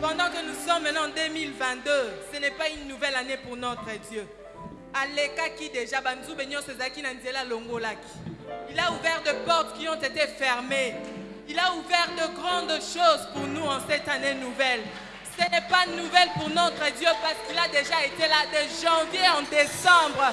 pendant que nous sommes maintenant en 2022 ce n'est pas une nouvelle année pour notre Dieu déjà il a ouvert de portes qui ont été fermées il a ouvert de grandes choses pour nous en cette année nouvelle ce n'est pas nouvelle pour notre Dieu parce qu'il a déjà été là de janvier en décembre.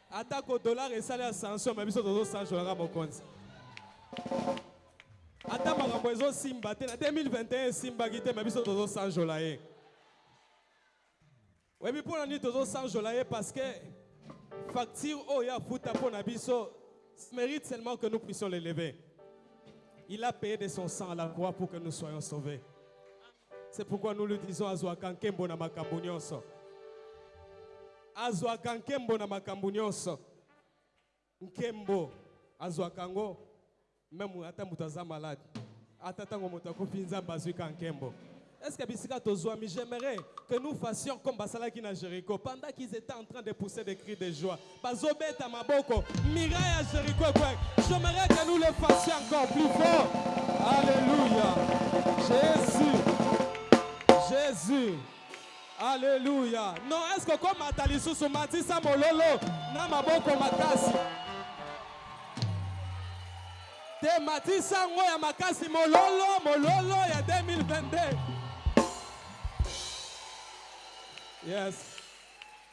Ata ko dollars esali ascension mais biso tozo sanjola kaka mokonzi. Ata makambo ezo simba te na 2021 esimbaki te mais biso tozo sanjola ye. Oyebi pona nini tozo sanjola ye parce que facture oyo ye afuta pona biso mérite seulement que nous puissions l'elever. Il a paye de son sang à la croix pour que nous soyons sauvés. C'est pourquoi nous lui disons azwaka nkembo na makambo nyonso. Azwaka nkembo na makambo nyonso. Nkembo azwaka yango meme ata moto aza malade. Ata ntango moto akufi Nzambe azwi ka nkembo. Est-ce que bisika tozwami j'aimerais que nous fassions comme basalaki na Jericho pendant qu'ils étaient en train de pousser des cris de joie Bazo beta maboko miraille ya Jericho ekweyaki j'aimerais que nous le fassions encore plus fort alleluia Jesus Jesus alleluia non est-ce que okomata lisusu matisa mololo na maboko makasi te matisa yango ya makasi mololo mololo ya 2022 yes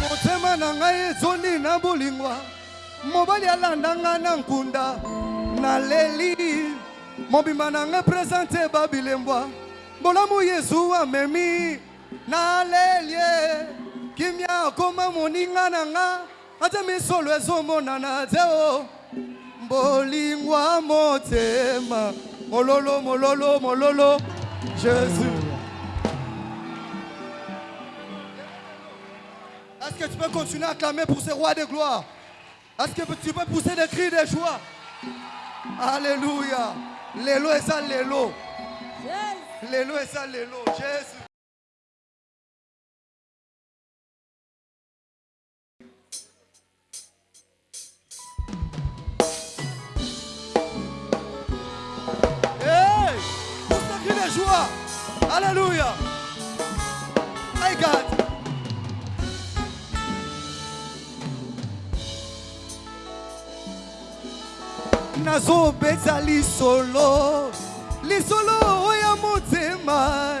motema na ngai ezondi na bolingo mobali alanda ngai na nkunda naleli mobimba na ngai presente babilembwa bolamu yezu amemi nalelie kimia akoma moninga na ngai Ata misolo ezo monana te oh Bolingo ya motema Mololo mololo mololo Jesus Est-ce que tu peux continuer à clamer pour ce roi de gloire Est-ce que tu peux pousser des cris de joie Alléluia Lelo eza lelo Lelo eza lelo Jesus Hallelujah. My God. nazobeta lisolo lisolo oyo ya motema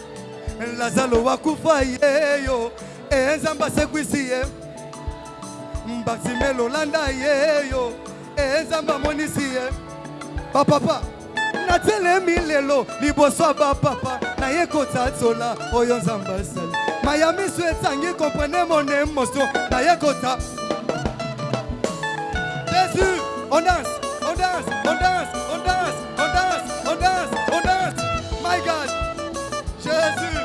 lazalo akufa yeyo e nzambe asekwisi ye mbasime lolanda yeyo e nzambe amonisi ye bapapa natelemi lelo liboso ya bapapa naye kotatsola oyo nzambe asali maya miso etangi komprene mon emotion naye kota jesus on danse on danse on danse On danse, on danse, on danse. My God, Jésus.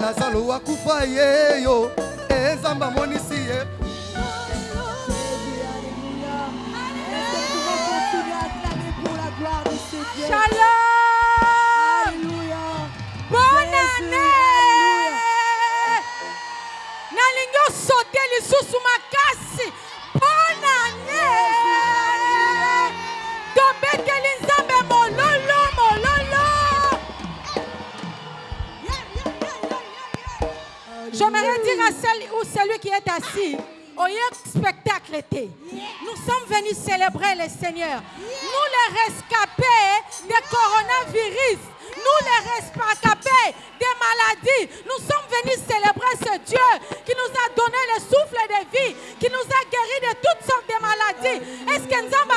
Lazalo akufa ye yo, e Nzambe amonisi ye. Shalom. Bonne année. Nalingi o sauter lisusu makasi Bonne annee! Tobeteli Nzambe mololo, mololo! J'aimerais dire à celle ou celui qui est assis, oye spectacle te. Nous sommes venus célébrer le Seigneur. Nous les rescapés de coronavirus, nous les rescapés des maladies. Nous sommes venus célébrer ce Dieu qui nous a donné le souffle de vie, qui nous a guéri de toutes sortes de maladies. Est-ce que nous avons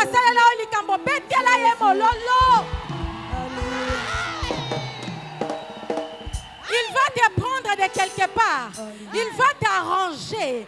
Il va te prendre de quelque part. Il va t'arranger.